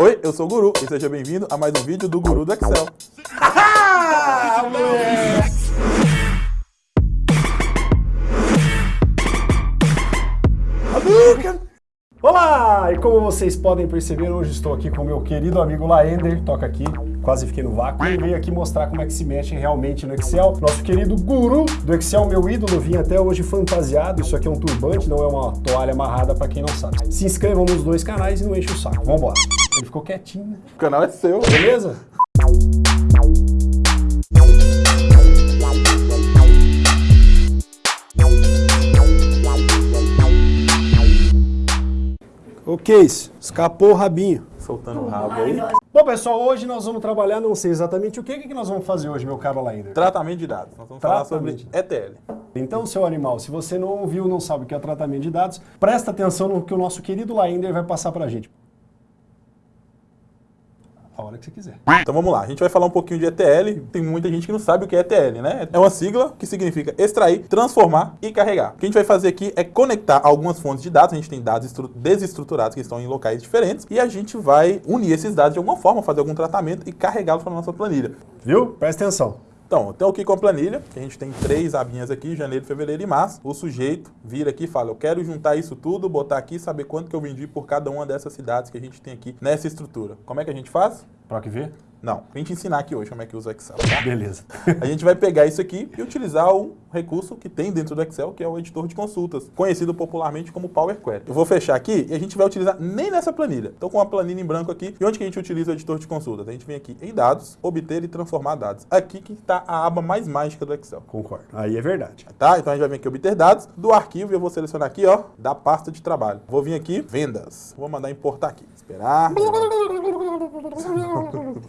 Oi, eu sou o Guru e seja bem-vindo a mais um vídeo do Guru do Excel. Olá! E como vocês podem perceber, hoje estou aqui com meu querido amigo Laender, toca aqui, quase fiquei no vácuo, e veio aqui mostrar como é que se mexe realmente no Excel. Nosso querido guru do Excel, meu ídolo, vim até hoje fantasiado, isso aqui é um turbante, não é uma toalha amarrada para quem não sabe. Se inscrevam nos dois canais e não enche o saco, vambora. Ele ficou quietinho, né? O canal é seu. Beleza? O? Escapou o rabinho. Soltando o rabo aí. Bom, pessoal, hoje nós vamos trabalhar, não sei exatamente o que, que nós vamos fazer hoje, meu caro Lainer. Tratamento de dados. Nós vamos falar sobre Tratamento. ETL. Então, seu animal, se você não ouviu, não sabe o que é tratamento de dados, presta atenção no que o nosso querido Laender vai passar pra gente. A hora que você quiser. Então vamos lá, a gente vai falar um pouquinho de ETL. Tem muita gente que não sabe o que é ETL, né? É uma sigla que significa extrair, transformar e carregar. O que a gente vai fazer aqui é conectar algumas fontes de dados. A gente tem dados estru- desestruturados que estão em locais diferentes e a gente vai unir esses dados de alguma forma, fazer algum tratamento e carregá-los para nossa planilha. Viu? Presta atenção. Então, então aqui com a planilha, que a gente tem três abinhas aqui, janeiro, fevereiro e março. O sujeito vira aqui e fala, eu quero juntar isso tudo, botar aqui e saber quanto que eu vendi por cada uma dessas cidades que a gente tem aqui nessa estrutura. Como é que a gente faz? Pra que ver? Não, pra gente ensinar aqui hoje como é que usa o Excel, tá? Beleza. A gente vai pegar isso aqui e utilizar um recurso que tem dentro do Excel, que é o editor de consultas, conhecido popularmente como Power Query. Eu vou fechar aqui e a gente vai utilizar nem nessa planilha. Estou com uma planilha em branco aqui. E onde que a gente utiliza o editor de consultas? A gente vem aqui em dados, obter e transformar dados. Aqui que está a aba mais mágica do Excel. Concordo. Aí é verdade. Tá? Então a gente vai vir aqui obter dados do arquivo e eu vou selecionar aqui, ó, da pasta de trabalho. Vou vir aqui, vendas. Vou mandar importar aqui. Esperar.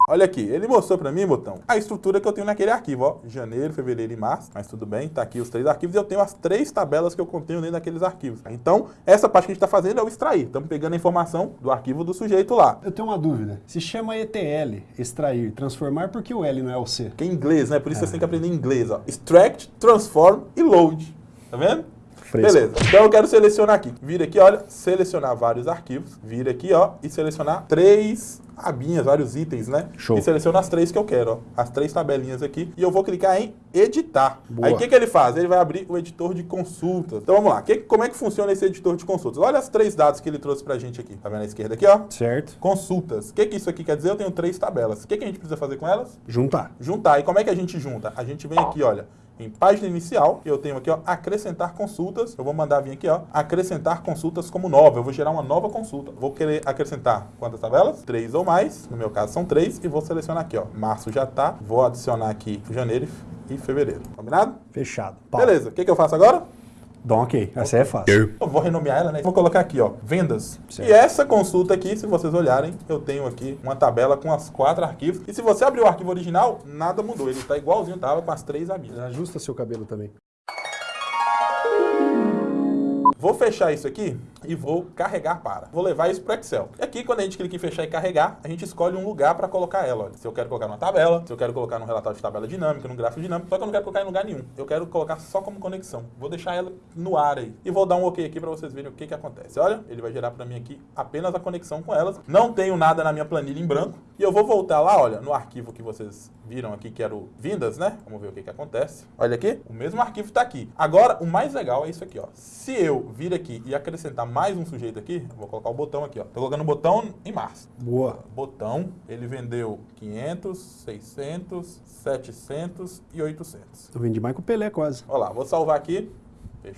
Olha aqui, ele mostrou pra mim, botão, a estrutura que eu tenho naquele arquivo, ó, janeiro, fevereiro e março, mas tudo bem, tá aqui os três arquivos e eu tenho as três tabelas que eu contenho dentro daqueles arquivos. Então, essa parte que a gente tá fazendo é o extrair, estamos pegando a informação do arquivo do sujeito lá. Eu tenho uma dúvida. Se chama ETL, extrair, transformar, por que o L não é o C? Que é inglês, né? Por isso você tem que aprender inglês, ó. Extract, transform e load. Tá vendo? Fresco. Beleza. Então eu quero selecionar aqui. Vira aqui, olha, selecionar vários arquivos. Vira aqui, ó, e selecionar três abinhas, vários itens, né? Show. E seleciona as três que eu quero, ó. As três tabelinhas aqui. E eu vou clicar em editar. Boa. Aí o que, que ele faz? Ele vai abrir o editor de consultas. Então vamos lá. Que- como é que funciona esse editor de consultas? Olha as três dados que ele trouxe pra gente aqui. Tá vendo à esquerda aqui, ó? Certo? Consultas. O que, que isso aqui quer dizer? Eu tenho três tabelas. O que, que a gente precisa fazer com elas? Juntar. juntar. E como é que a gente junta? A gente vem aqui, olha, em página inicial, eu tenho aqui, ó, acrescentar consultas. Eu vou mandar vir aqui, ó, acrescentar consultas como nova. Eu vou gerar uma nova consulta. Vou querer acrescentar quantas tabelas? Três ou mais. No meu caso são três. E vou selecionar aqui, ó, março já tá. Vou adicionar aqui janeiro e fevereiro. Combinado? Fechado. Pau. Beleza. O que, que eu faço agora? Dá um ok. Essa é fácil. Eu vou renomear ela, né? Vou colocar aqui, ó, vendas. Certo. E essa consulta aqui, se vocês olharem, eu tenho aqui uma tabela com as quatro arquivos. E se você abrir o arquivo original, nada mudou. Ele tá igualzinho tava com as três abinhas. Ajusta seu cabelo também. Vou fechar isso aqui e vou carregar para. Vou levar isso para Excel. E aqui, quando a gente clica em fechar e carregar, a gente escolhe um lugar para colocar ela. Olha, se eu quero colocar numa tabela, se eu quero colocar num relatório de tabela dinâmica, num gráfico dinâmico, só que eu não quero colocar em lugar nenhum. Eu quero colocar só como conexão. Vou deixar ela no ar aí. E vou dar um OK aqui para vocês verem o que, que acontece. Olha, ele vai gerar para mim aqui apenas a conexão com elas. Não tenho nada na minha planilha em branco. E eu vou voltar lá, olha, no arquivo que vocês viram aqui, que era o vindas, né? Vamos ver o que, que acontece. Olha aqui, o mesmo arquivo está aqui. Agora, o mais legal é isso aqui, ó. Se eu vir aqui e acrescentar mais um sujeito aqui, vou colocar o botão aqui, ó. Tô colocando o botão em março. Boa. Botão, ele vendeu 500, 600, 700 e 800. Eu vendi mais com o Pelé quase. Olha lá, vou salvar aqui.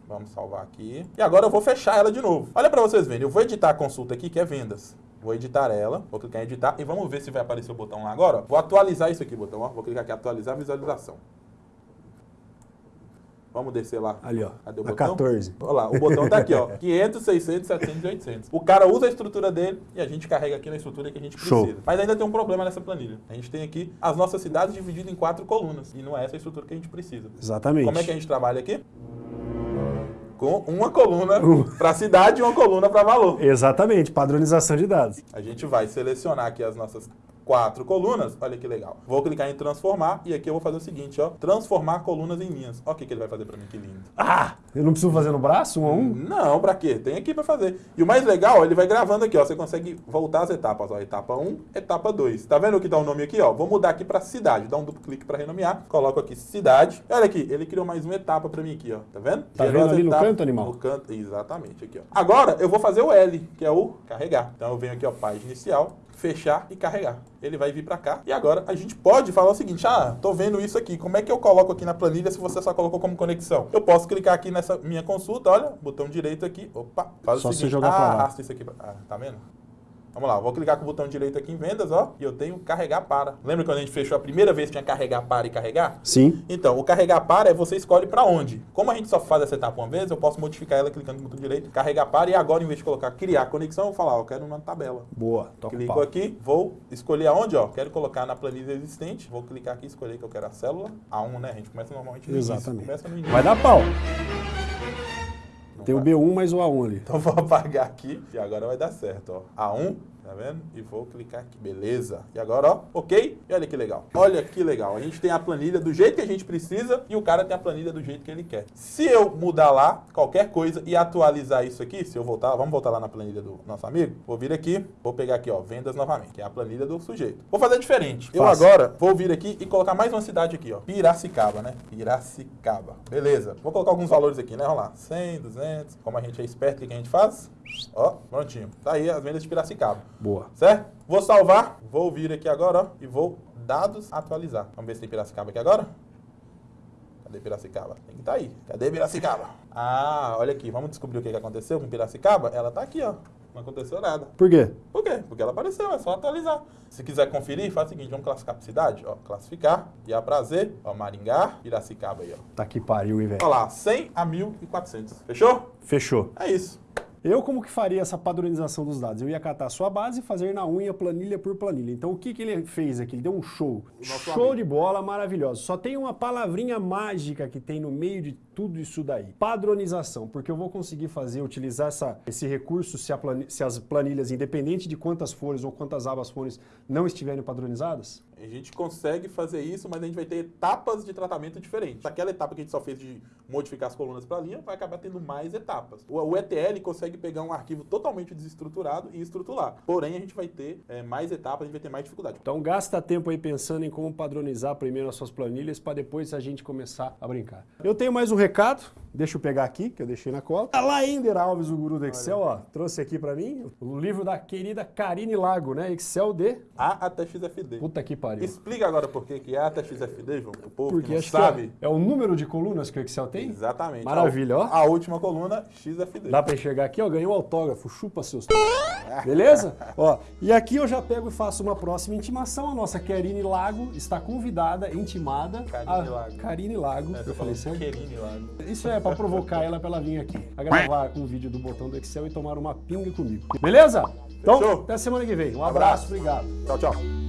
Vamos salvar aqui. E agora eu vou fechar ela de novo. Olha para vocês verem, eu vou editar a consulta aqui, que é vendas. Vou editar ela, vou clicar em editar e vamos ver se vai aparecer o botão lá agora. Vou atualizar isso aqui, botão. Ó. Vou clicar aqui, atualizar a visualização. Vamos descer lá. Ali, ó. Cadê o A botão? 14. Olha lá, o botão tá aqui, ó. 500, 600, 700 e 800. O cara usa a estrutura dele e a gente carrega aqui na estrutura que a gente Show. precisa. Mas ainda tem um problema nessa planilha. A gente tem aqui as nossas cidades divididas em quatro colunas. E não é essa a estrutura que a gente precisa. Exatamente. Como é que a gente trabalha aqui? Com uma coluna para cidade e uma coluna para valor. Exatamente. Padronização de dados. A gente vai selecionar aqui as nossas quatro colunas, olha que legal. Vou clicar em transformar e aqui eu vou fazer o seguinte, ó, transformar colunas em linhas. Olha o que, que ele vai fazer para mim, que lindo. Ah, eu não preciso fazer no braço, um a um? Não, pra quê? Tem aqui para fazer. E o mais legal, ele vai gravando aqui, ó, você consegue voltar as etapas, ó, etapa 1, etapa 2. Tá vendo o que dá o nome aqui, ó? Vou mudar aqui para cidade, dá um duplo clique para renomear, coloco aqui cidade. Olha aqui, ele criou mais uma etapa para mim aqui, ó, tá vendo? Tá Gerou vendo ali etapas, no canto, animal? No canto, exatamente, aqui, ó. Agora, eu vou fazer o L, que é o carregar. Então eu venho aqui, ó, página inicial, fechar e carregar. Ele vai vir para cá. E agora a gente pode falar o seguinte, ah, tô vendo isso aqui, como é que eu coloco aqui na planilha se você só colocou como conexão? Eu posso clicar aqui nessa minha consulta, olha, botão direito aqui, opa, faz só o seguinte, jogar ah, arrasta isso aqui, pra... ah, tá vendo? Vamos lá, vou clicar com o botão direito aqui em vendas, ó, e eu tenho carregar para. Lembra quando a gente fechou a primeira vez que tinha carregar para e carregar? Sim. Então, o carregar para é você escolhe para onde. Como a gente só faz essa etapa uma vez, eu posso modificar ela clicando no botão direito, carregar para e agora em vez de colocar criar conexão, eu vou falar, ó, eu quero uma tabela. Boa, toca Clico aqui, vou escolher aonde, ó, quero colocar na planilha existente, vou clicar aqui, escolher que eu quero a célula, A1, né, a gente começa normalmente no Exatamente. Começa no início. Vai dar pau. Tem o B1 mais o A1 ali. Então vou apagar aqui e agora vai dar certo, ó. A1, Tá vendo? E vou clicar aqui, beleza. E agora, ó, ok? E olha que legal. Olha que legal. A gente tem a planilha do jeito que a gente precisa e o cara tem a planilha do jeito que ele quer. Se eu mudar lá qualquer coisa e atualizar isso aqui, se eu voltar, vamos voltar lá na planilha do nosso amigo, vou vir aqui, vou pegar aqui, ó, vendas novamente, que é a planilha do sujeito. Vou fazer diferente. Eu agora vou vir aqui e colocar mais uma cidade aqui, ó, Piracicaba, né? Piracicaba. Beleza. Vou colocar alguns valores aqui, né? Vamos lá. 100, 200. Como a gente é esperto, o que a gente faz? Ó, prontinho. Tá aí as vendas de Piracicaba. Boa. Certo? Vou salvar, vou vir aqui agora, ó, e vou dados atualizar. Vamos ver se tem Piracicaba aqui agora. Cadê Piracicaba? Tem que estar tá aí. Cadê Piracicaba? Ah, olha aqui, vamos descobrir o que aconteceu com Piracicaba? Ela tá aqui, ó. Não aconteceu nada. Por quê? Por quê? Porque ela apareceu, é só atualizar. Se quiser conferir, faz o seguinte, vamos classificar por cidade, ó, classificar, e a prazer, ó, Maringá, Piracicaba aí, ó. Tá que pariu, hein, velho. Olha lá, 100 a 1.400. Fechou? Fechou. É isso. Eu como que faria essa padronização dos dados? Eu ia catar a sua base e fazer na unha planilha por planilha. Então o que, que ele fez aqui? Ele deu um show. Show amigo. de bola, maravilhoso. Só tem uma palavrinha mágica que tem no meio de tudo isso daí. Padronização, porque eu vou conseguir fazer, utilizar essa, esse recurso se, planilha, se as planilhas, independente de quantas folhas ou quantas abas folhas, não estiverem padronizadas? A gente consegue fazer isso, mas a gente vai ter etapas de tratamento diferentes. Aquela etapa que a gente só fez de modificar as colunas para linha, vai acabar tendo mais etapas. O, o, ETL consegue pegar um arquivo totalmente desestruturado e estruturar. Porém, a gente vai ter é, mais etapas, a gente vai ter mais dificuldade. Então gasta tempo aí pensando em como padronizar primeiro as suas planilhas para depois a gente começar a brincar. Eu tenho mais um recado, deixa eu pegar aqui, que eu deixei na cola. A Laender Alves, o guru do Excel, ó, trouxe aqui para mim o livro da querida Karine Lago, né? Excel de... A até XFD. Puta que pariu. Explica agora por que que é até XFD, João, o povo Porque que não sabe. É, é, o número de colunas que o Excel tem? Exatamente. Maravilha, ó. A última coluna, XFD. Dá para enxergar aqui, ó, ganhou um autógrafo, chupa seus... Beleza? ó, e aqui eu já pego e faço uma próxima intimação. A nossa Karine Lago está convidada, intimada. Karine Lago. Karine Lago, é, eu falei certo? Karine Lago. Isso é para provocar ela para ela vir aqui, a gravar com o vídeo do botão do Excel e tomar uma pinga comigo. Beleza? Então, Fechou? até semana que vem. Um abraço, abraço. obrigado. Tchau, tchau.